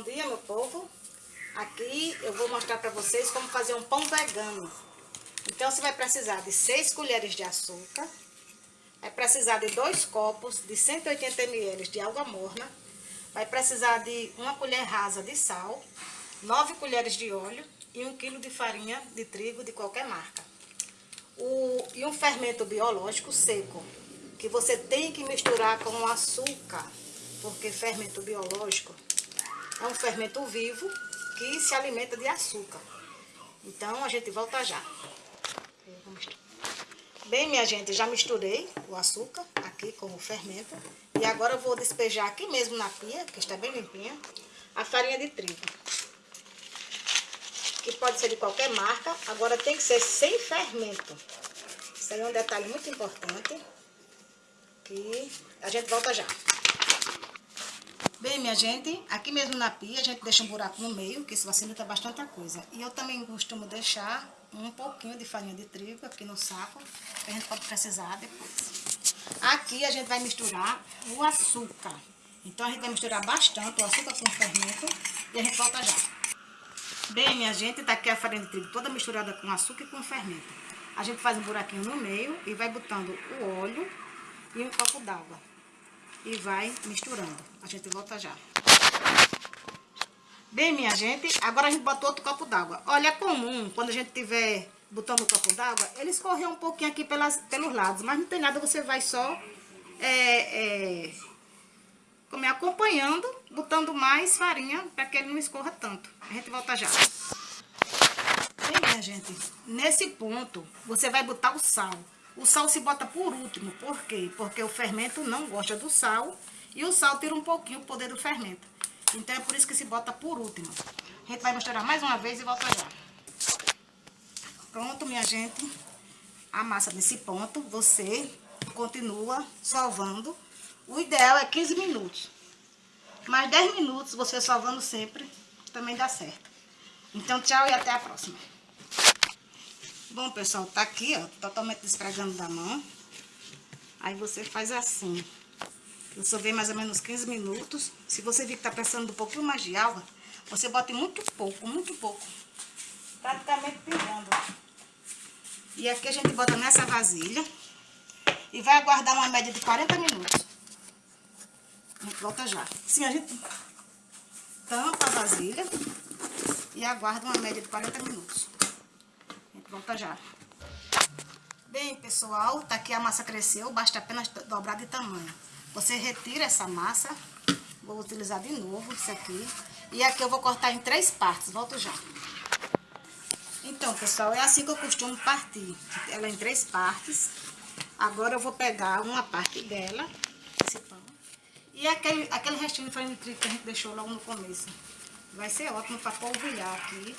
Bom dia, meu povo. Aqui eu vou mostrar para vocês como fazer um pão vegano. Então, você vai precisar de 6 colheres de açúcar, vai precisar de 2 copos de 180 ml de água morna, vai precisar de uma colher rasa de sal, 9 colheres de óleo e 1 quilo de farinha de trigo de qualquer marca. O, e um fermento biológico seco, que você tem que misturar com o açúcar, porque fermento biológico é um fermento vivo que se alimenta de açúcar. Então, a gente volta já. Bem, minha gente, já misturei o açúcar aqui com o fermento. E agora eu vou despejar aqui mesmo na pia, que está bem limpinha, a farinha de trigo. Que pode ser de qualquer marca, agora tem que ser sem fermento. Isso aí é um detalhe muito importante, que a gente volta já. Minha gente, aqui mesmo na pia a gente deixa um buraco no meio, que isso facilita bastante a coisa. E eu também costumo deixar um pouquinho de farinha de trigo aqui no saco, que a gente pode precisar depois. Aqui a gente vai misturar o açúcar. Então a gente vai misturar bastante o açúcar com o fermento e a gente volta já. Bem, minha gente, tá aqui a farinha de trigo toda misturada com açúcar e com fermento. A gente faz um buraquinho no meio e vai botando o óleo e um copo d'água e vai misturando. A gente volta já. Bem, minha gente, agora a gente botou outro copo d'água. Olha, é comum, quando a gente tiver botando o copo d'água, ele escorrer um pouquinho aqui pelas, pelos lados, mas não tem nada, você vai só é, é, como é, acompanhando, botando mais farinha para que ele não escorra tanto. A gente volta já. Bem, minha gente, nesse ponto, você vai botar o sal. O sal se bota por último, por quê? Porque o fermento não gosta do sal e o sal tira um pouquinho o poder do fermento. Então é por isso que se bota por último. A gente vai misturar mais uma vez e volta já. Pronto, minha gente. A massa nesse ponto, você continua sovando. O ideal é 15 minutos. Mais 10 minutos você sovando sempre, também dá certo. Então, tchau e até a próxima. Bom, pessoal, tá aqui, ó, totalmente desfregando da mão. Aí você faz assim. Eu sovei mais ou menos 15 minutos. Se você vir que tá precisando um pouquinho mais de água, você bota muito pouco, muito pouco. Praticamente pingando. E aqui a gente bota nessa vasilha. E vai aguardar uma média de 40 minutos. A gente volta já. Sim, a gente tampa a vasilha e aguarda uma média de 40 minutos. Volta já. Bem, pessoal, tá aqui a massa cresceu, basta apenas dobrar de tamanho. Você retira essa massa, vou utilizar de novo isso aqui. E aqui eu vou cortar em três partes, volto já. Então, pessoal, é assim que eu costumo partir. Ela em três partes. Agora eu vou pegar uma parte dela, esse pão. E aquele, aquele restinho de farinha de trigo que a gente deixou logo no começo. Vai ser ótimo para polvilhar aqui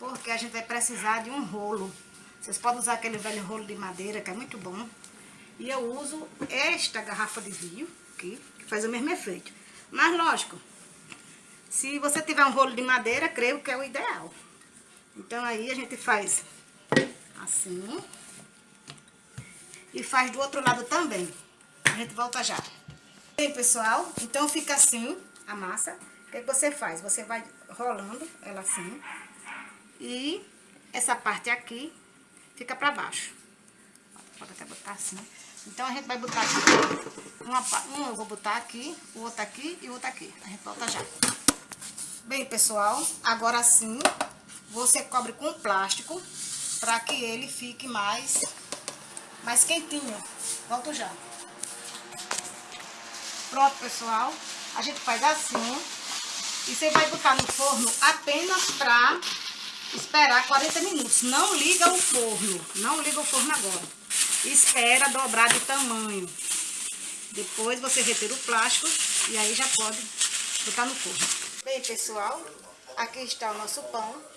porque a gente vai precisar de um rolo. Vocês podem usar aquele velho rolo de madeira, que é muito bom. E eu uso esta garrafa de vinho aqui, que faz o mesmo efeito. Mas, lógico, se você tiver um rolo de madeira, creio que é o ideal. Então, aí a gente faz assim. E faz do outro lado também. A gente volta já. Bem, pessoal, então fica assim a massa. O que, é você faz? Você vai rolando ela assim. E essa parte aqui fica pra baixo. Pode até botar assim. Então, a gente vai botar aqui, uma, um eu vou botar aqui, o outro aqui e o outro aqui. A gente volta já. Bem, pessoal, agora sim, você cobre com plástico para que ele fique mais, mais quentinho. Volto já. Pronto, pessoal. A gente faz assim. E você vai botar no forno apenas para esperar 40 minutos. Não liga o forno, não liga o forno agora. Espera dobrar de tamanho. Depois você retira o plástico e aí já pode botar no forno. Bem, pessoal, aqui está o nosso pão.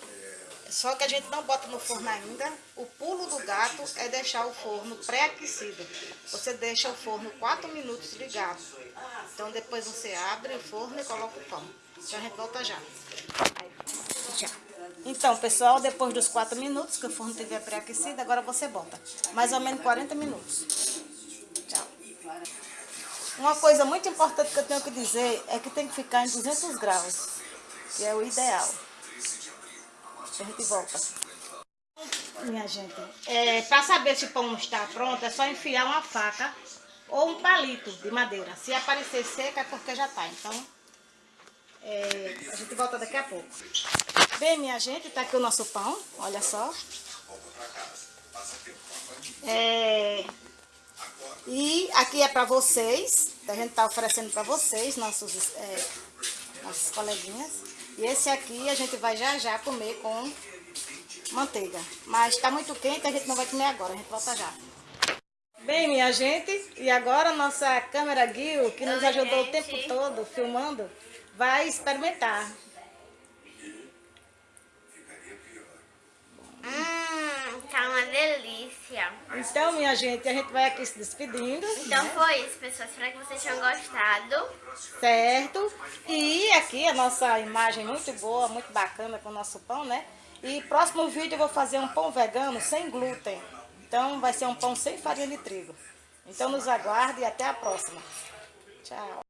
Só que a gente não bota no forno ainda. O pulo do gato é deixar o forno pré-aquecido. Você deixa o forno 4 minutos ligado. Então depois você abre o forno e coloca o pão. Então a gente volta já. Aí, Então, pessoal, depois dos 4 minutos que o forno estiver pré-aquecido, agora você bota mais ou menos 40 minutos. Tchau. Uma coisa muito importante que eu tenho que dizer é que tem que ficar em 200 graus. que é o ideal. A gente volta. Minha gente, é, para saber se o pão está pronto, é só enfiar uma faca ou um palito de madeira. Se aparecer seca é porque já está. Então, é, a gente volta daqui a pouco. Bem, minha gente, tá aqui o nosso pão, olha só. É, e aqui é para vocês, a gente tá oferecendo para vocês, nossos, é, nossos coleguinhas. E esse aqui a gente vai já já comer com manteiga. Mas tá muito quente, a gente não vai comer agora, a gente volta já. Bem, minha gente, e agora nossa câmera Gil, que nos ajudou o tempo todo filmando, vai experimentar. Hum, tá uma delícia. Então, minha gente, a gente vai aqui se despedindo. Então foi isso, pessoal. Espero que vocês tenham gostado. Certo? E aqui a nossa imagem muito boa, muito bacana com o nosso pão, né? E próximo vídeo eu vou fazer um pão vegano sem glúten. Então vai ser um pão sem farinha de trigo. Então nos aguarde e até a próxima. Tchau.